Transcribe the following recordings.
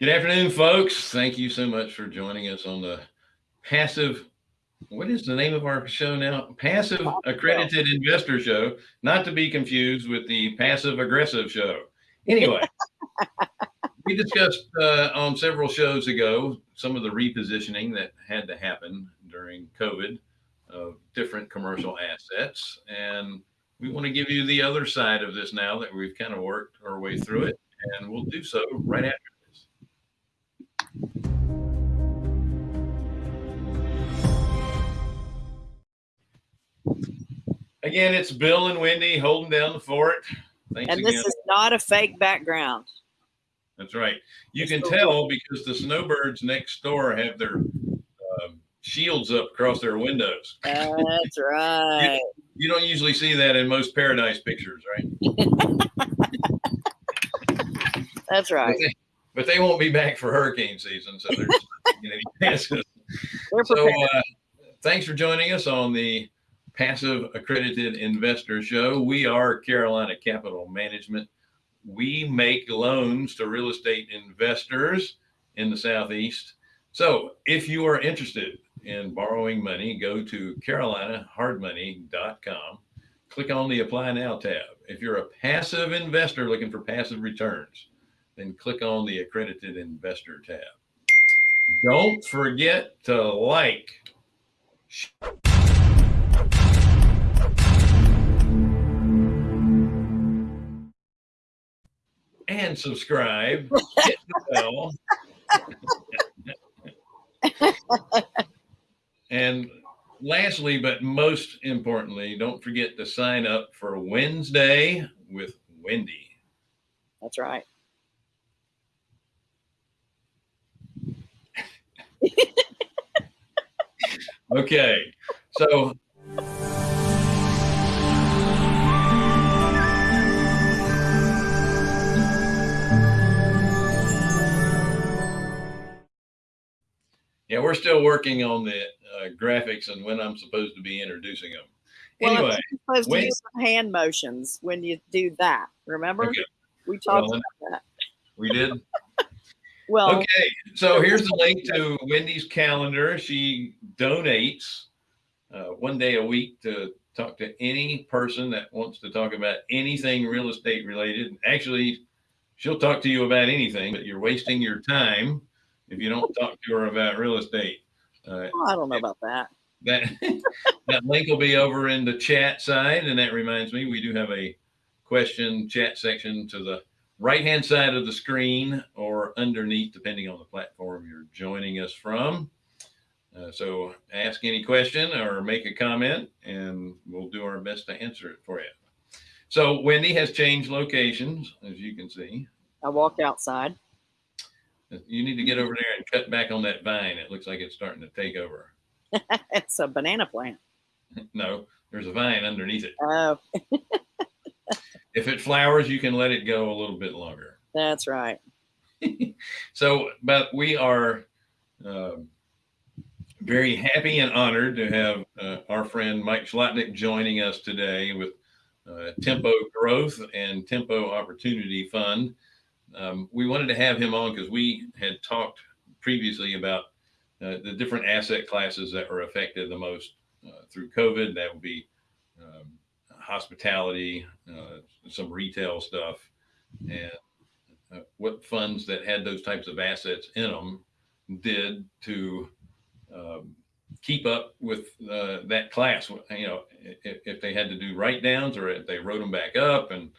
Good afternoon, folks. Thank you so much for joining us on the passive. What is the name of our show now? Passive Accredited Investor Show, not to be confused with the passive aggressive show. Anyway, we discussed uh, on several shows ago some of the repositioning that had to happen during COVID of different commercial assets. And we want to give you the other side of this now that we've kind of worked our way through it. And we'll do so right after Again, it's Bill and Wendy holding down the fort. Thanks and this again. is not a fake background. That's right. You can tell because the snowbirds next door have their um, shields up across their windows. That's right. you, you, don't usually see that in most paradise pictures, right? That's right. But they, won't be back for hurricane season, so there's you know, so uh, thanks for joining us on the Passive Accredited Investor Show. We are Carolina Capital Management. We make loans to real estate investors in the Southeast. So if you are interested in borrowing money, go to carolinahardmoney.com. Click on the Apply Now tab. If you're a passive investor looking for passive returns, then click on the Accredited Investor tab. Don't forget to like, and subscribe. Hit the bell. and lastly, but most importantly, don't forget to sign up for Wednesday with Wendy. That's right. okay. So Yeah, we're still working on the uh, graphics and when I'm supposed to be introducing them. Well, anyway, supposed when, to do some hand motions when you do that. Remember, okay. we talked well, about that. We did. Well, okay. So here's the link to Wendy's calendar. She donates uh, one day a week to talk to any person that wants to talk about anything real estate related. Actually, she'll talk to you about anything, but you're wasting your time if you don't talk to her about real estate. Uh, oh, I don't know about that. That that link will be over in the chat side, and that reminds me, we do have a question chat section to the right hand side of the screen or underneath, depending on the platform you're joining us from. Uh, so ask any question or make a comment, and we'll do our best to answer it for you. So Wendy has changed locations, as you can see. I walked outside. You need to get over there and cut back on that vine. It looks like it's starting to take over. it's a banana plant. no, there's a vine underneath it. Oh. if it flowers, you can let it go a little bit longer. That's right. so, but we are uh, very happy and honored to have uh, our friend Mike Zlotnik joining us today with uh, Tempo Growth and Tempo Opportunity Fund um, we wanted to have him on because we had talked previously about uh, the different asset classes that were affected the most uh, through COVID. That would be um, hospitality, uh, some retail stuff, and uh, what funds that had those types of assets in them did to um, keep up with uh, that class. You know, if, if, they had to do write downs or if they wrote them back up and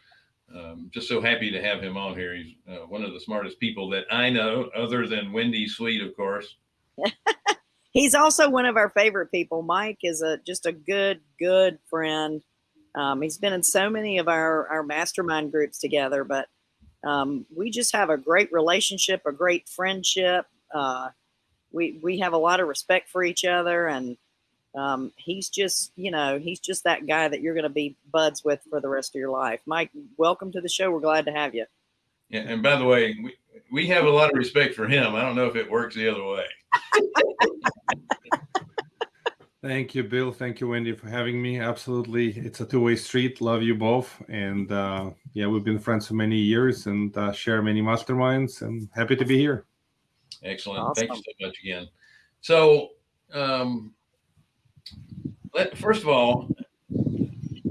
um, just so happy to have him on here. He's uh, one of the smartest people that I know, other than Wendy Sweet, of course. He's also one of our favorite people. Mike is a just a good, good friend. Um, he's been in so many of our, our mastermind groups together, but um, we just have a great relationship, a great friendship. Uh, we, we have a lot of respect for each other and um, he's just, you know, he's just that guy that you're going to be buds with for the rest of your life. Mike, welcome to the show. We're glad to have you. Yeah, and by the way, we, we have a lot of respect for him. I don't know if it works the other way. Thank you, Bill. Thank you, Wendy, for having me. Absolutely. It's a two-way street. Love you both. And uh, yeah, we've been friends for many years and uh, share many masterminds and happy to be here. Excellent. Thank you so much again. So, um, let, first of all,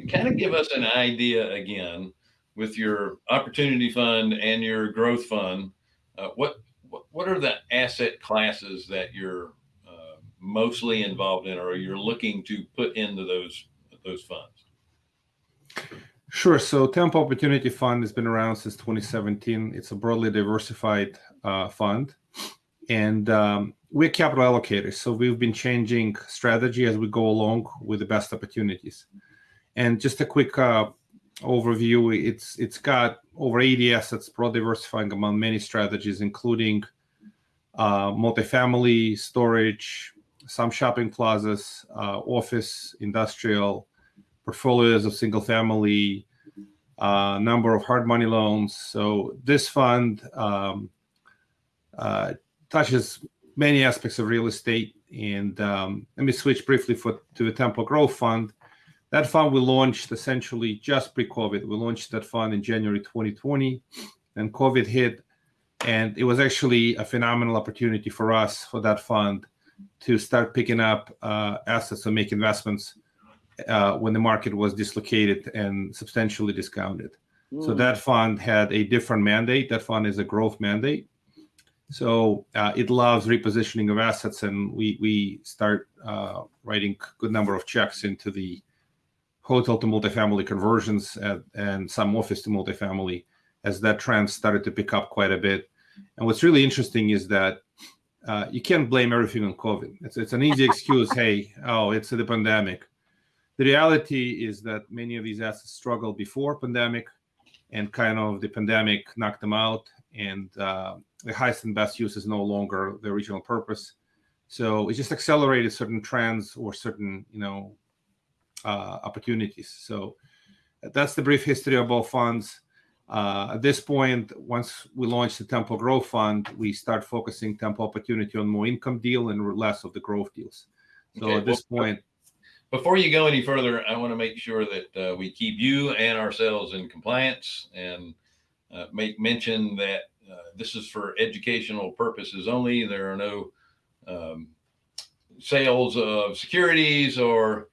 kind of give us an idea again with your opportunity fund and your growth fund. Uh, what, what what are the asset classes that you're mostly involved in, or you're looking to put into those those funds? Sure. So Tempo Opportunity Fund has been around since 2017. It's a broadly diversified uh, fund, and um, we're capital allocators. So we've been changing strategy as we go along with the best opportunities. And just a quick uh, overview: it's it's got over 80 assets, broad diversifying among many strategies, including uh, multifamily, storage, some shopping plazas, uh, office, industrial portfolios of single family, uh, number of hard money loans. So this fund um, uh, touches many aspects of real estate. And um, let me switch briefly for, to the Tempo Growth Fund. That fund we launched essentially just pre-COVID. We launched that fund in January 2020, and COVID hit, and it was actually a phenomenal opportunity for us for that fund to start picking up uh, assets and make investments uh, when the market was dislocated and substantially discounted. Mm. So that fund had a different mandate. That fund is a growth mandate. So uh, it loves repositioning of assets, and we we start uh, writing good number of checks into the hotel to multifamily conversions at, and some office to multifamily as that trend started to pick up quite a bit. And what's really interesting is that uh, you can't blame everything on COVID. It's, it's an easy excuse. hey, oh, it's the pandemic. The reality is that many of these assets struggled before pandemic, and kind of the pandemic knocked them out, and uh, the highest and best use is no longer the original purpose. So it just accelerated certain trends or certain, you know, uh, opportunities. So that's the brief history of both funds. Uh, at this point, once we launch the Tempo Growth Fund, we start focusing Tempo Opportunity on more income deal and less of the growth deals. So okay, at this well, point, before you go any further, I want to make sure that uh, we keep you and ourselves in compliance and uh, make mention that uh, this is for educational purposes only. There are no um, sales of securities or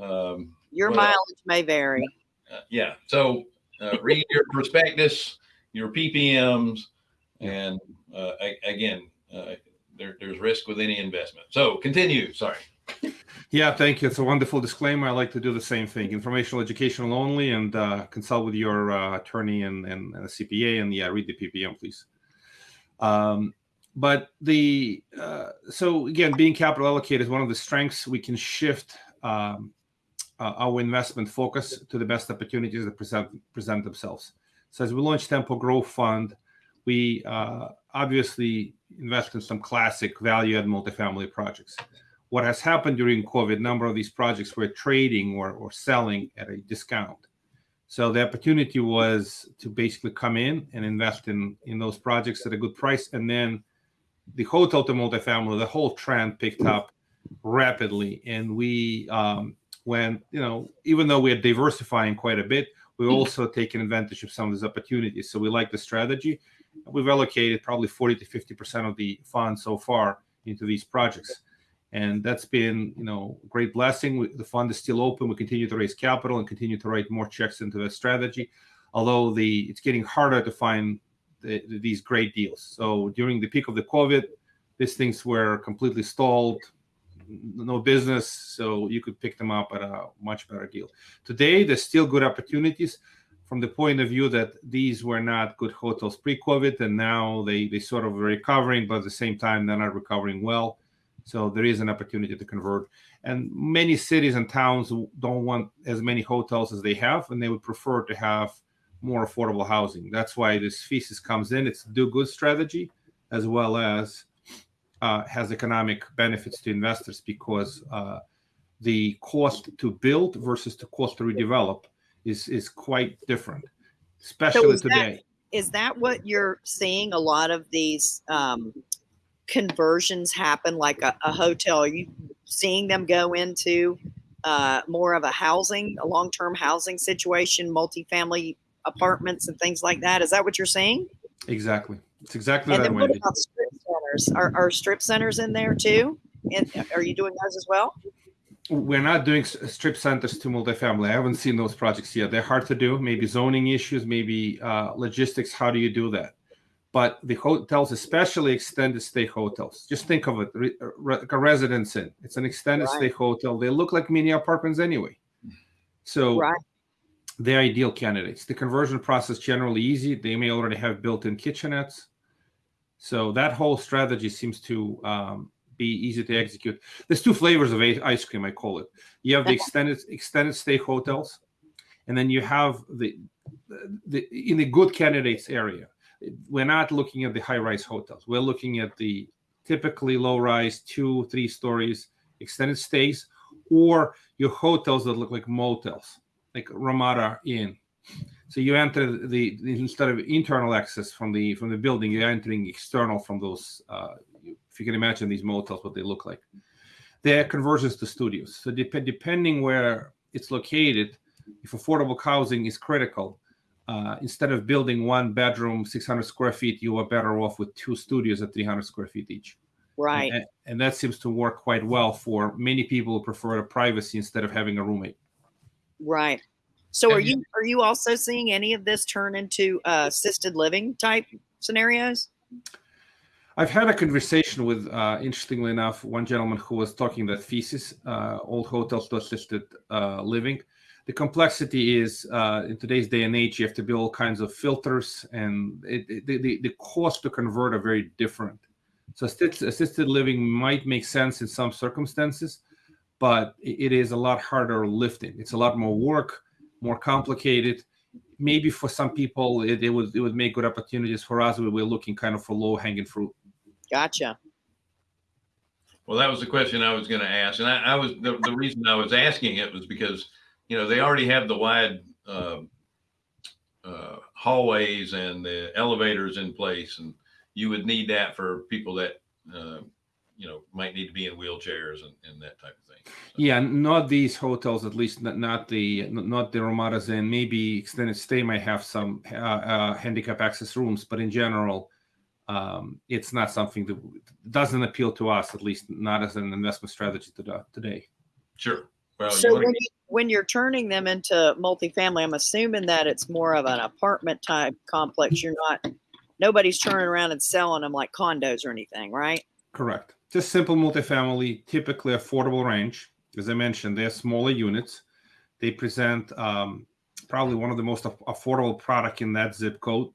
um, your mileage may vary. Uh, yeah. So uh, read your prospectus, your PPMs, and uh, again, there, there's risk with any investment. So continue. Sorry. Yeah, thank you. It's a wonderful disclaimer. I like to do the same thing, informational, educational only, and uh, consult with your uh, attorney and, and, and, a CPA, and yeah, read the PPM, please. Um, but the uh, so again, being capital allocated is one of the strengths. We can shift um, uh, our investment focus to the best opportunities that present present themselves. So as we launch Tempo Growth Fund, we uh, obviously invest in some classic value-add multifamily projects what has happened during COVID, a number of these projects were trading or, or selling at a discount. So the opportunity was to basically come in and invest in, in those projects at a good price. And then the hotel to multifamily, the whole trend picked up rapidly. And we, um, when, you know, even though we're diversifying quite a bit, we're mm-hmm. also taking advantage of some of these opportunities. So we like the strategy. We've allocated probably 40 to 50% of the funds so far into these projects. And that's been you know a great blessing. We, the fund is still open. We continue to raise capital and continue to write more checks into the strategy although the it's getting harder to find the, these great deals. So during the peak of the covid these things were completely stalled no business so you could pick them up at a much better deal today there's still good opportunities from the point of view that these were not good hotels pre-covid and now they they sort of are recovering but at the same time they're not recovering well so there is an opportunity to convert. And many cities and towns don't want as many hotels as they have, and they would prefer to have more affordable housing. That's why this thesis comes in. It's do good strategy as well as uh, has economic benefits to investors because uh, the cost to build versus the cost to redevelop is is quite different, especially so today. That, is that what you're seeing? A lot of these um, conversions happen like a, a hotel? Are you seeing them go into uh, more of a housing, a long-term housing situation, multifamily apartments and things like that? Is that what you're saying? Exactly. It's exactly and that, Wendy. Centers. Are, are strip centers in there too? And are you doing those as well? We're not doing strip centers to multifamily. I haven't seen those projects yet. They're hard to do. Maybe zoning issues, maybe uh, logistics. How do you do that? But the hotels, especially extended stay hotels, just think of it re, re, a residence inn. It's an extended Right. stay hotel. They look like mini apartments anyway. So Right. they're ideal candidates. The conversion process generally easy. They may already have built-in kitchenettes. So that whole strategy seems to um, be easy to execute. There's two flavors of ice cream, I call it. You have the extended extended stay hotels, and then you have the, the in the good candidates area. We're not looking at the high-rise hotels. We're looking at the typically low-rise, two, three stories, extended stays, or your hotels that look like motels, like Ramada Inn. So you enter the, instead of internal access from the from the building, you're entering external from those. Uh, if you can imagine these motels, what they look like. They're conversions to studios. So dep- depending where it's located, if affordable housing is critical, uh, instead of building one bedroom, 600 square feet, you are better off with two studios at 300 square feet each. Right. And, and that seems to work quite well for many people who prefer a privacy instead of having a roommate. Right. So are you are you also seeing any of this turn into uh, assisted living type scenarios? I've had a conversation with, uh, interestingly enough, one gentleman who was talking that thesis, uh, old hotels to assisted uh, living. The complexity is uh, in today's day and age, you have to build all kinds of filters, and it, it, the, the the cost to convert are very different. So assisted, living might make sense in some circumstances, but it is a lot harder lifting. It's a lot more work, more complicated. Maybe for some people, it, it would it would make good opportunities. For us, we were looking kind of for low hanging fruit. Gotcha. Well, that was the question I was going to ask, and I, I was the, the reason I was asking it was because you know they already have the wide uh, uh, hallways and the elevators in place, and you would need that for people that uh, you know might need to be in wheelchairs and, and that type of thing. So, Yeah, not these hotels, at least not, not the not the Ramadas and maybe extended stay might have some uh, uh, handicap access rooms, but in general, um, it's not something that doesn't appeal to us, at least not as an investment strategy to, today. Sure. Well, so you when, you, when you're turning them into multifamily, I'm assuming that it's more of an apartment type complex. You're not nobody's turning around and selling them like condos or anything, right? Correct. Just simple multifamily, typically affordable range. As I mentioned, they're smaller units. They present um, probably one of the most affordable product in that zip code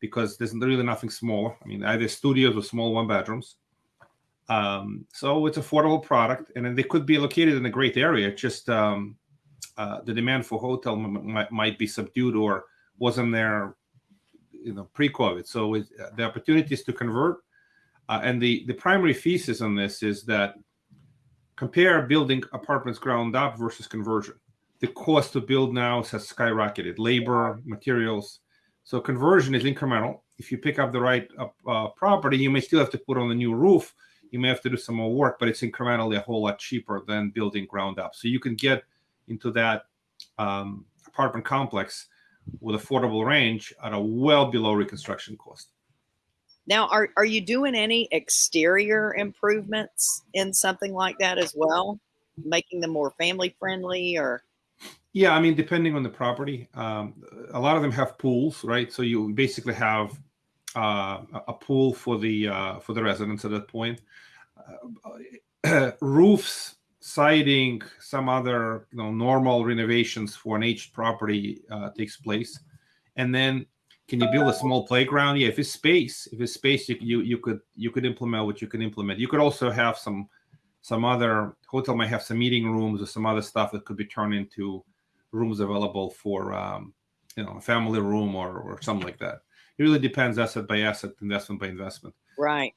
because there's really nothing smaller. I mean, either studios or small one bedrooms. Um, so it's affordable product, and they could be located in a great area. Just um, uh, the demand for hotel might, might be subdued or wasn't there, you know, pre-COVID. So it, the opportunities to convert uh, and the, the primary thesis on this is that compare building apartments ground up versus conversion. The cost to build now has skyrocketed, labor, materials. So conversion is incremental. If you pick up the right uh, property, you may still have to put on a new roof. You may have to do some more work, but it's incrementally a whole lot cheaper than building ground up. So you can get into that um, apartment complex with affordable range at a well below reconstruction cost. Now, are are you doing any exterior improvements in something like that as well, making them more family friendly or? Yeah, I mean, depending on the property, um, a lot of them have pools, right? So you basically have uh, a- pool for the uh, for the residents at that point. Uh, roofs, siding, some other you know normal renovations for an aged property uh, takes place, and then can you build a small playground? Yeah, if it's space, if it's space, you, you you could you could implement what you can implement. You could also have some some other hotel might have some meeting rooms or some other stuff that could be turned into rooms available for um, you know a family room or or something like that. It really depends asset by asset, investment by investment. Right.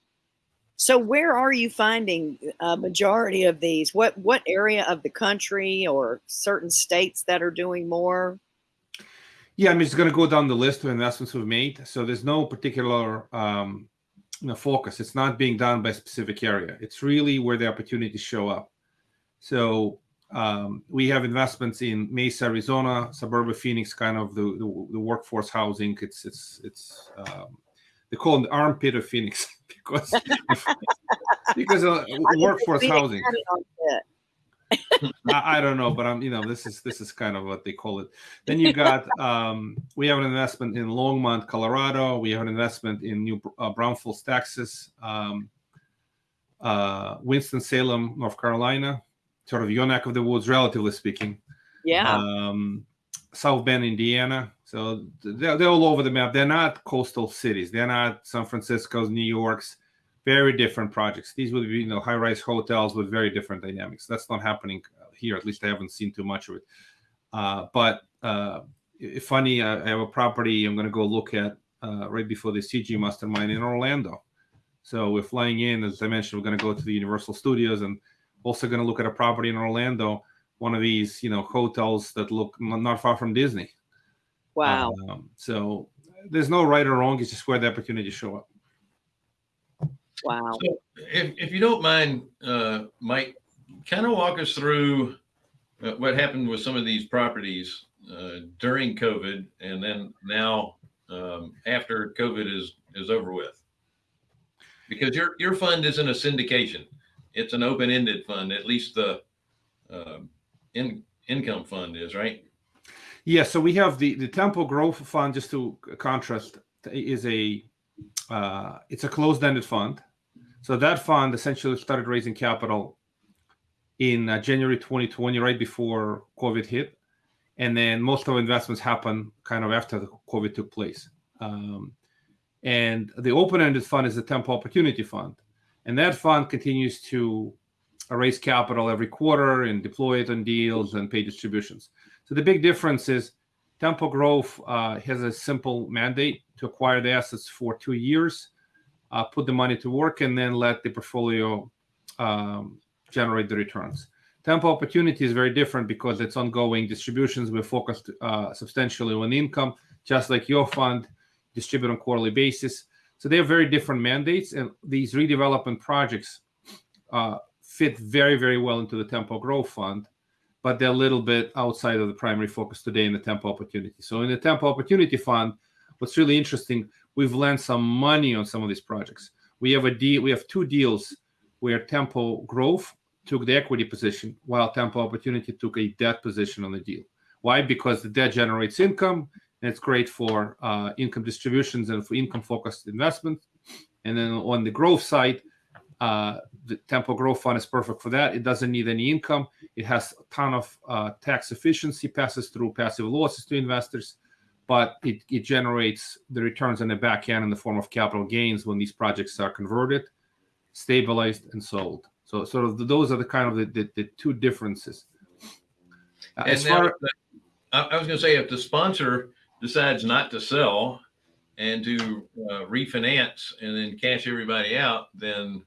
So where are you finding a majority of these? What what area of the country or certain states that are doing more? Yeah, I'm just going to go down the list of investments we've made. So there's no particular um, you know, focus. It's not being done by a specific area. It's really where the opportunities show up. So um, we have investments in Mesa, Arizona, suburban Phoenix, kind of the, the, the workforce housing. It's it's it's um, they call it the armpit of Phoenix because because uh, workforce housing. had it on fit. I, I don't know, but I'm you know this is this is kind of what they call it. Then you got um, we have an investment in Longmont, Colorado. We have an investment in New uh, Braunfels, Texas. Um, uh, Winston Salem, North Carolina, sort of your neck of the woods, relatively speaking. Yeah. Um, South Bend, Indiana. So they're, they're all over the map. They're not coastal cities. They're not San Francisco's, New York's. Very different projects. These would be, you know, high-rise hotels with very different dynamics. That's not happening here. At least I haven't seen too much of it. Uh, but uh, funny, I have a property I'm going to go look at uh, right before the CG Mastermind in Orlando. So we're flying in, as I mentioned, we're going to go to the Universal Studios and also going to look at a property in Orlando, one of these, you know, hotels that look not far from Disney. wow. Um, so there's no right or wrong. It's just where the opportunities show up. Wow. So if, if you don't mind, uh, Mike, kind of walk us through uh, what happened with some of these properties uh, during COVID and then now um, after COVID is, is over with. Because your, your fund isn't a syndication. It's an open-ended fund, at least the um, in, income fund is, right? Yeah, so we have the the Tempo Growth Fund. Just to contrast, is a uh, it's a closed-ended fund. So that fund essentially started raising capital in uh, January 2020, right before COVID hit, and then most of investments happen kind of after the COVID took place. Um, and the open-ended fund is the Tempo Opportunity Fund, and that fund continues to raise capital every quarter and deploy it on deals and pay distributions. So the big difference is Tempo Growth uh, has a simple mandate to acquire the assets for two years, uh, put the money to work, and then let the portfolio um, generate the returns. Tempo Opportunity is very different because it's ongoing distributions. We're focused uh, substantially on income, just like your fund, distribute on quarterly basis. So they have very different mandates, and these redevelopment projects uh, fit very, very well into the Tempo Growth Fund but they're a little bit outside of the primary focus today in the Tempo Opportunity. So in the Tempo Opportunity Fund, what's really interesting, we've lent some money on some of these projects. We have a deal, we have two deals where Tempo Growth took the equity position while Tempo Opportunity took a debt position on the deal. Why? Because the debt generates income and it's great for uh, income distributions and for income focused investment. And then on the growth side, uh, the Tempo Growth Fund is perfect for that. It doesn't need any income. It has a ton of uh, tax efficiency, passes through passive losses to investors, but it, it generates the returns on the back end in the form of capital gains when these projects are converted, stabilized, and sold. So, sort of those are the kind of the, the, the two differences. Uh, And as far I, I was going to say, if the sponsor decides not to sell and to uh, refinance and then cash everybody out, then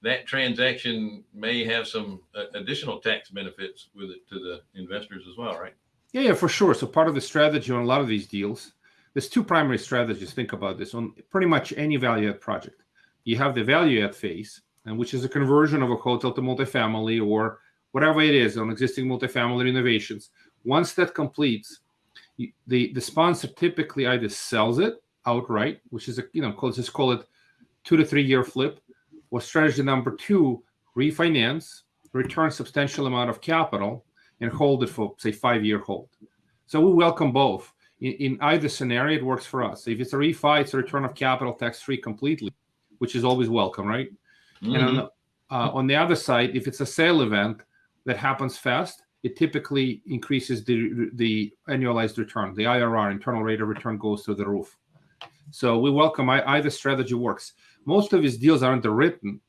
that transaction may have some uh, additional tax benefits with it to the investors as well, right? Yeah, yeah, for sure. So part of the strategy on a lot of these deals, there's two primary strategies. Think about this on pretty much any value add project. You have the value add phase, and which is a conversion of a hotel to multifamily or whatever it is on existing multifamily renovations. Once that completes, you, the the sponsor typically either sells it outright, which is a you know call, just call it two to three year flip, or strategy number two, refinance, return substantial amount of capital, and hold it for say five year hold. So we welcome both. In, in, either scenario, it works for us. If it's a refi, it's a return of capital tax free completely, which is always welcome, right? Mm-hmm. And on the, uh, on the other side, if it's a sale event that happens fast, it typically increases the the annualized return. The IRR, internal rate of return, goes to the roof. So we welcome either strategy works. Most of these deals are underwritten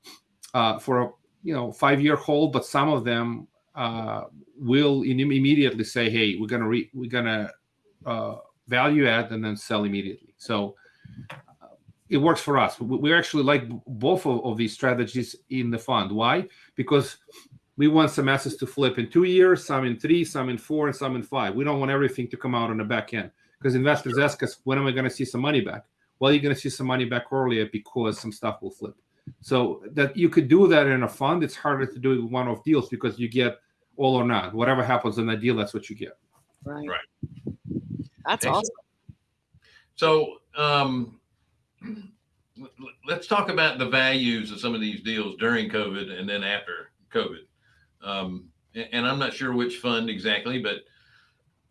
uh, for a you know five year hold, but some of them uh, will in, immediately say, "Hey, we're gonna re- we're gonna uh, value add and then sell immediately." So uh, it works for us. We, we actually like both of, of, these strategies in the fund. Why? Because we want some assets to flip in two years, some in three, some in four, and some in five. We don't want everything to come out on the back end because investors sure. ask us, "When am I going to see some money back?" Well, you're going to see some money back earlier because some stuff will flip. So that you could do that in a fund. It's harder to do with one-off deals because you get all or not. Whatever happens in that deal, that's what you get. Right. Right. That's Excellent. awesome. So, um, l- l- let's talk about the values of some of these deals during COVID and then after COVID. Um, and, I'm not sure which fund exactly, but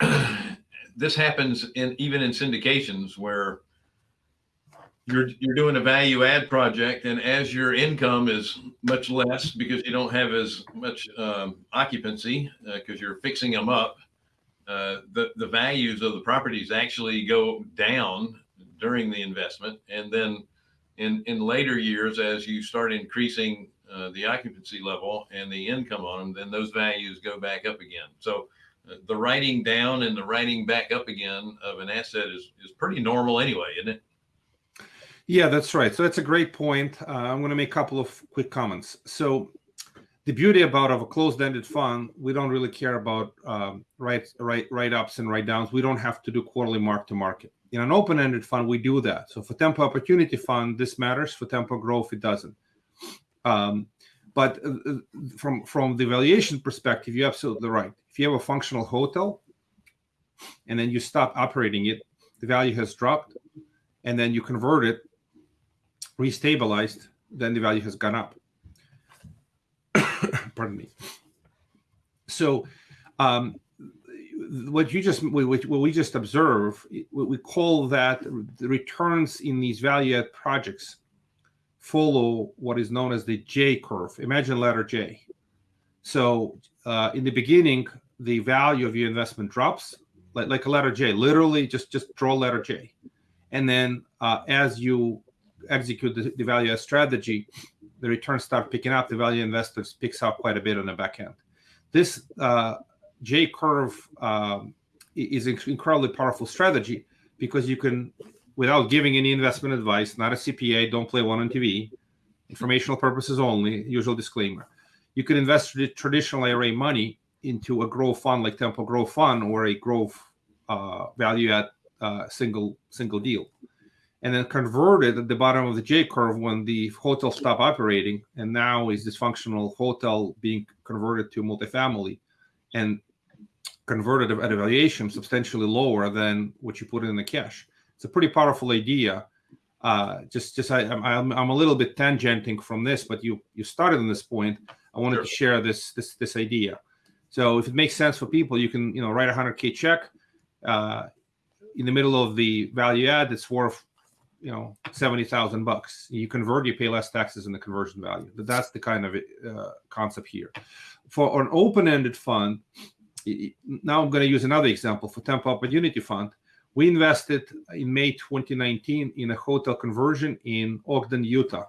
this happens in even in syndications where you're you're doing a value add project, and as your income is much less because you don't have as much um, occupancy because uh, you're fixing them up, uh, the the values of the properties actually go down during the investment, and then in in later years, as you start increasing uh, the occupancy level and the income on them, then those values go back up again. So uh, the writing down and the writing back up again of an asset is is pretty normal anyway, isn't it? Yeah, that's right. So that's a great point. Uh, I'm going to make a couple of quick comments. So the beauty about of a closed-ended fund, we don't really care about um, write write write ups and write downs. We don't have to do quarterly mark to market. In an open-ended fund, we do that. So for Tempo Opportunity Fund, this matters. For Tempo Growth, it doesn't. Um, but uh, uh, from from the valuation perspective, you're absolutely right. If you have a functional hotel, and then you stop operating it, the value has dropped, and then you convert it restabilized, then the value has gone up. Pardon me. So, um, what you just what we just observe, we call that the returns in these value add projects follow what is known as the J curve. Imagine letter J. So, uh, in the beginning, the value of your investment drops like, like a letter J. Literally, just just draw letter J, and then uh, as you execute the, the value add strategy, the returns start picking up. The value investors picks up quite a bit on the back end. This uh, J curve um, is an incredibly powerful strategy because you can, without giving any investment advice, not a CPA, don't play one on TV, informational purposes only, usual disclaimer. You can invest traditional IRA money into a growth fund like Tempo Growth Fund or a growth uh, value add uh, single single deal and then converted at the bottom of the J curve when the hotel stopped operating, and now is this functional hotel being converted to multifamily, and converted at a valuation substantially lower than what you put in the cash. It's a pretty powerful idea. Uh, just, just I, I'm, I'm a little bit tangenting from this, but you you started on this point. I wanted sure. to share this this this idea. So if it makes sense for people, you can you know write a hundred k check. Uh, in the middle of the value add, it's worth you know seventy thousand bucks. You convert, you pay less taxes in the conversion value. But That's the kind of uh, concept here. For an open-ended fund, now I'm going to use another example for Tempo Opportunity Fund. We invested in May 2019 in a hotel conversion in Ogden, Utah.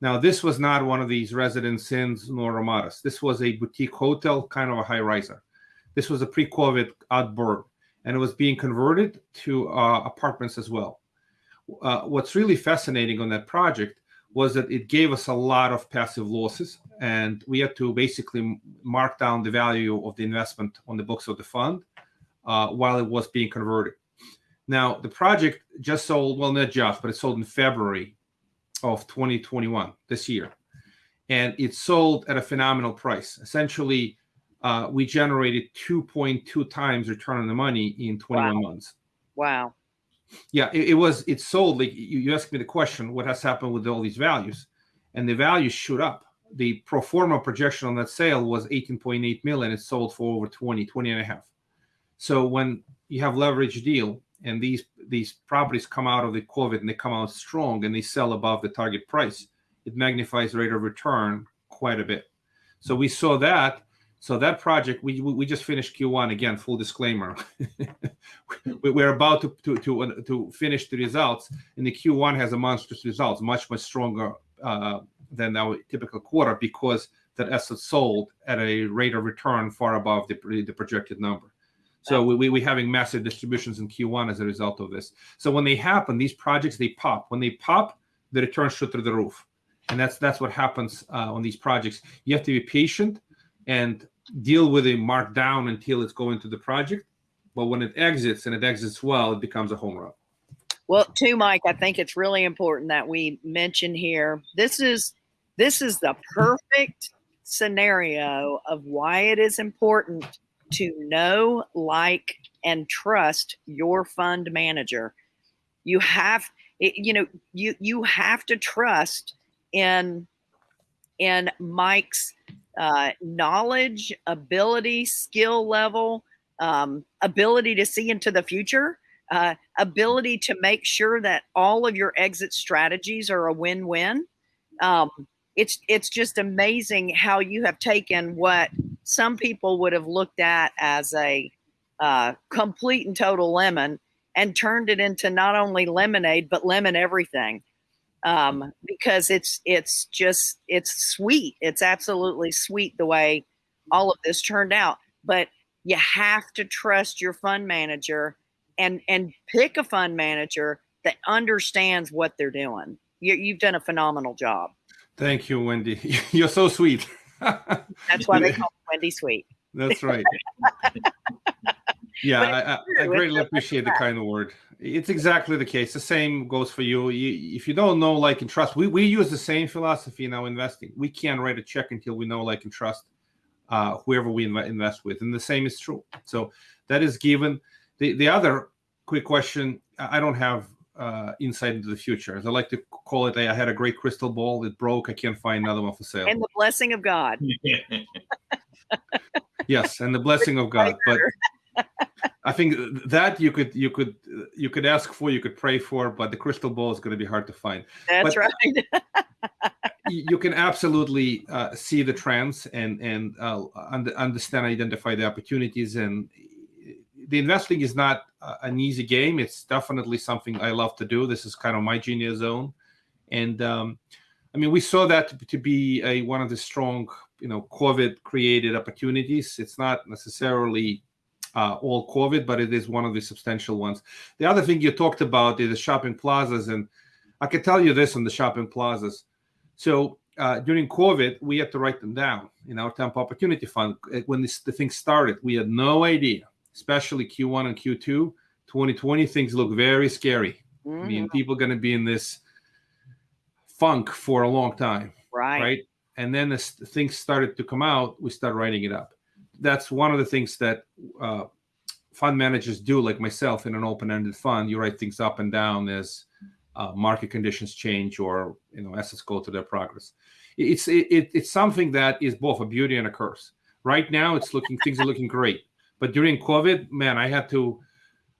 Now, this was not one of these residence inns nor ramadas. This was a boutique hotel, kind of a high riser. This was a pre-COVID outburst, and it was being converted to uh, apartments as well uh, what's really fascinating on that project was that it gave us a lot of passive losses and we had to basically mark down the value of the investment on the books of the fund uh, while it was being converted. Now the project just sold well not just but it sold in february of 2021 this year. And it sold at a phenomenal price. Essentially uh, we generated 2.2 times return on the money in 21 wow. months. Wow yeah it, it, was it sold like you, you asked me the question what has happened with all these values? And the values shoot up. The pro forma projection on that sale was 18.8 million. It sold for over 20 20 and a half. So when you have leverage deal and these these properties come out of the covid and they come out strong and they sell above the target price it magnifies rate of return quite a bit. So we saw that so that project, we we just finished Q1 again. Full disclaimer, we're about to, to to to finish the results, and the Q1 has a monstrous results, much much stronger uh, than our typical quarter because that asset sold at a rate of return far above the the projected number. So we, we, we're having massive distributions in Q1 as a result of this. So when they happen, these projects they pop. When they pop, the returns shoot through the roof, and that's that's what happens uh, on these projects. You have to be patient and deal with a markdown until it's going to the project. But when it exits and it exits well, it becomes a home run. Well, too, Mike, I think it's really important that we mention here this is this is the perfect scenario of why it is important to know, like, and trust your fund manager. You have you know, you you have to trust in in Mike's uh, knowledge, ability, skill level, um, ability to see into the future, uh, ability to make sure that all of your exit strategies are a win-win. Um, it's it's just amazing how you have taken what some people would have looked at as a uh, complete and total lemon and turned it into not only lemonade but lemon everything um, because it's it's just it's sweet it's absolutely sweet the way all of this turned out but you have to trust your fund manager and and pick a fund manager that understands what they're doing you, you've done a phenomenal job Thank you, Wendy. You're so sweet. that's why they call me wendy sweet That's right. yeah, I, I. I greatly appreciate the kind of word. It's exactly the case. The same goes for you. you. If you don't know, like, and trust, we, we use the same philosophy in our investing. We can't write a check until we know, like, and trust uh, whoever we inv- invest with. And the same is true. So that is given. The, the other quick question I don't have uh, insight into the future. As I like to call it, I had a great crystal ball. It broke. I can't find another one for sale. and the blessing of god yes and the blessing of god but i think that you could you could you could ask for you could pray for but the crystal ball is going to be hard to find. That's But- right. you can absolutely uh, see the trends and and uh, un- understand identify the opportunities and the investing is not uh, an easy game. It's definitely something i love to do. This is kind of my genius zone. And um, i mean we saw that to, to be a one of the strong you know covid created opportunities. It's not necessarily uh, all covid but it is one of the substantial ones the other thing you talked about is the shopping plazas and i can tell you this on the shopping plazas so uh, during COVID, we had to write them down in our Temp Opportunity Fund. Uh, When this, the thing started, we had no idea, especially Q1 and Q2, 2020, things look very scary. I Mhm, mean, people are going to be in this funk for a long time, right. right? And then as things started to come out, we start writing it up. That's one of the things that uh, fund managers do, like myself in an open-ended fund. You write things up and down as uh, market conditions change or you know assets go to their progress. It's it, it, it's something that is both a beauty and a curse. Right now, it's looking things are looking great, but during COVID, man, I had to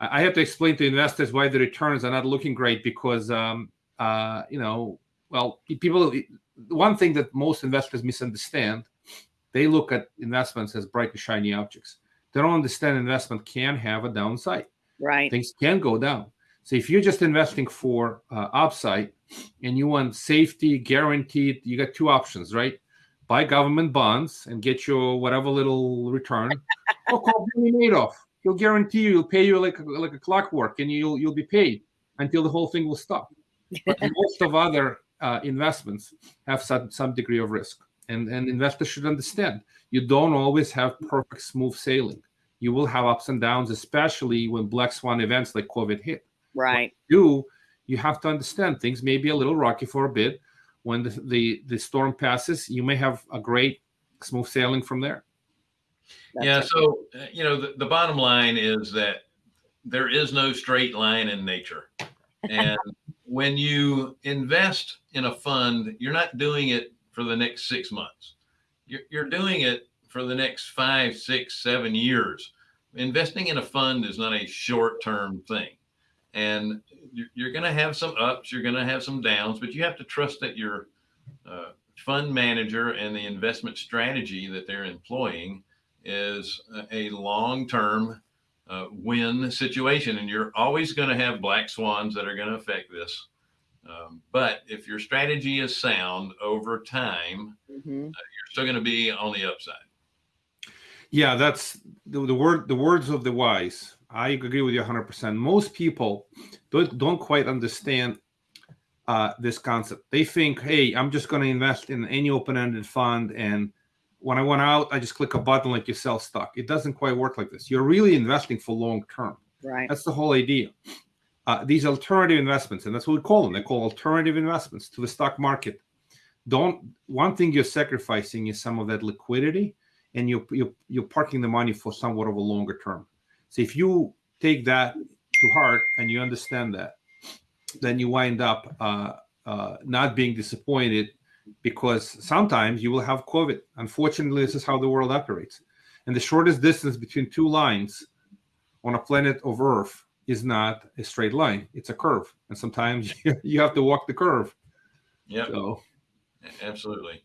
I had to explain to investors why the returns are not looking great because um, uh, you know well people one thing that most investors misunderstand they look at investments as bright and shiny objects. They don't understand investment can have a downside. Right. things can go down. So if you're just investing for uh, upside and you want safety guaranteed you got two options right? Buy government bonds and get your whatever little return or call Bernie Madoff. He'll guarantee you he'll pay you like a, like a clockwork and you'll you'll be paid until the whole thing will stop. But most of other uh, investments have some, some degree of risk and, and investors should understand you don't always have perfect smooth sailing you will have ups and downs especially when black swan events like covid hit Right. do you have to understand things may be a little rocky for a bit when the, the, the storm passes you may have a great smooth sailing from there That's yeah. So, uh, you know, the, the bottom line is that there is no straight line in nature. And when you invest in a fund, you're not doing it for the next six months. You're, you're doing it for the next five, six, seven years. Investing in a fund is not a short term thing. And you're, you're going to have some ups, you're going to have some downs, but you have to trust that your uh, fund manager and the investment strategy that they're employing is a long term uh, win situation. And you're always going to have black swans that are going to affect this. Um, but if your strategy is sound over time, Mhm. you're still going to be on the upside. yeah that's the, the word the words of the wise i agree with you 100% most people don't, don't quite understand uh, this concept they think hey i'm just going to invest in any open-ended fund and when i went out i just click a button like you sell stock it doesn't quite work like this you're really investing for long term Right. That's the whole idea. Uh, these alternative investments, and that's what we call them. They call alternative investments to the stock market. Don't one thing you're sacrificing is some of that liquidity, and you're you're, you're parking the money for somewhat of a longer term. So if you take that to heart and you understand that, then you wind up uh, uh, not being disappointed because sometimes you will have COVID. Unfortunately, this is how the world operates. And the shortest distance between two lines on a planet of Earth is not a straight line; it's a curve, and sometimes you have to walk the curve. Yeah. So, absolutely.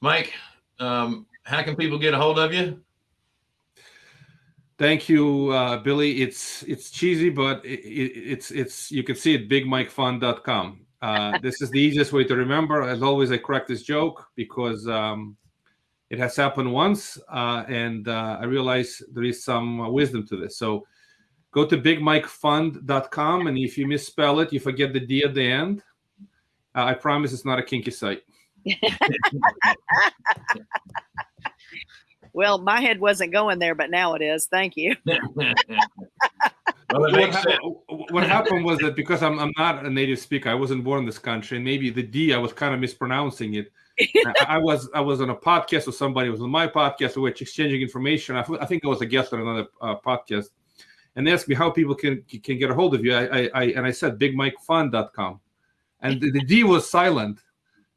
Mike, um, how can people get a hold of you? thank you, uh, Billy. It's it's cheesy, but it, it, it's it's you can see it bigmikefun.com. Uh, this is the easiest way to remember. As always, I correct this joke because um, it has happened once, uh, and uh, I realize there is some uh, wisdom to this. So go to bigmikefund.com, and if you misspell it, you forget the D at the end. Uh, I promise it's not a kinky site. Well, my head wasn't going there, but now it is. Thank you. well, what, makes what happened was that because I'm, I'm not a native speaker, I wasn't born in this country, and maybe the D I was kind of mispronouncing it. I, I was I was on a podcast with somebody. Was on my podcast. which exchanging information. I, I think I was a guest on another uh, podcast, and they asked me how people can can get a hold of you. I, I, I and I said bigmikefun.com, and the, the D was silent.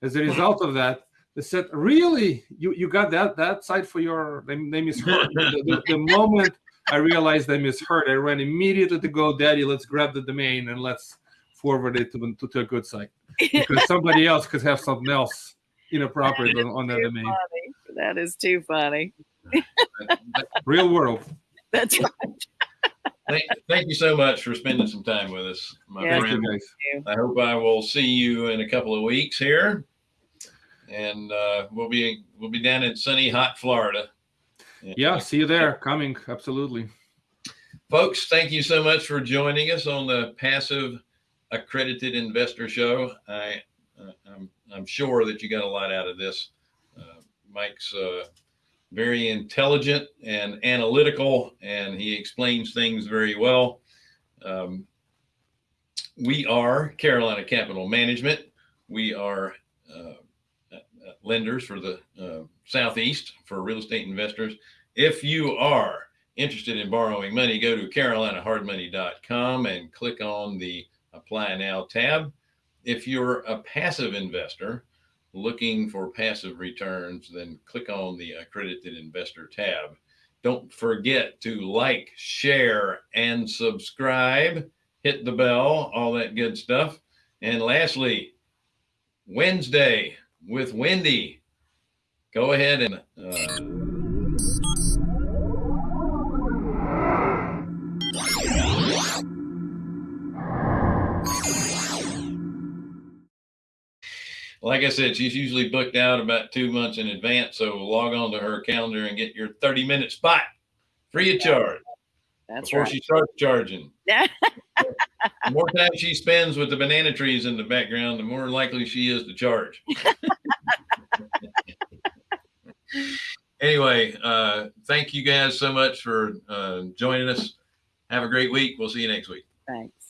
As a result of that, they said, "Really, you you got that that site for your they, they misheard." the, the, the moment I realized I misheard, I ran immediately to GoDaddy. Let's grab the domain and let's forward it to, to, to a good site because somebody else could have something else inappropriate on, on that domain. funny. That is too funny. Real world. That's right. Thank, thank you so much for spending some time with us, my Yeah. Thank friend. you. I hope I will see you in a couple of weeks here, and uh, we'll be we'll be down in sunny, hot Florida. Yeah, see you there. Coming, absolutely. folks. Thank you so much for joining us on the Passive Accredited Investor Show. I uh, I'm I'm sure that you got a lot out of this. Uh, Mike's uh, very intelligent and analytical, and he explains things very well. Um, we are Carolina Capital Management. We are uh, lenders for the uh, Southeast for real estate investors. If you are interested in borrowing money, go to carolinahardmoney.com and click on the Apply Now tab. If you're a passive investor looking for passive returns, then click on the Accredited Investor tab. Don't forget to like, share, and subscribe. Hit the bell, all that good stuff. And lastly, Wednesday with Wendy. Go ahead and uh, like I said, she's usually booked out about two months in advance. So log on to her calendar and get your 30 minute spot free of charge That's before right. she starts charging. the more time she spends with the banana trees in the background, the more likely she is to charge. anyway, uh, thank you guys so much for uh, joining us. Have a great week. We'll see you next week. Thanks.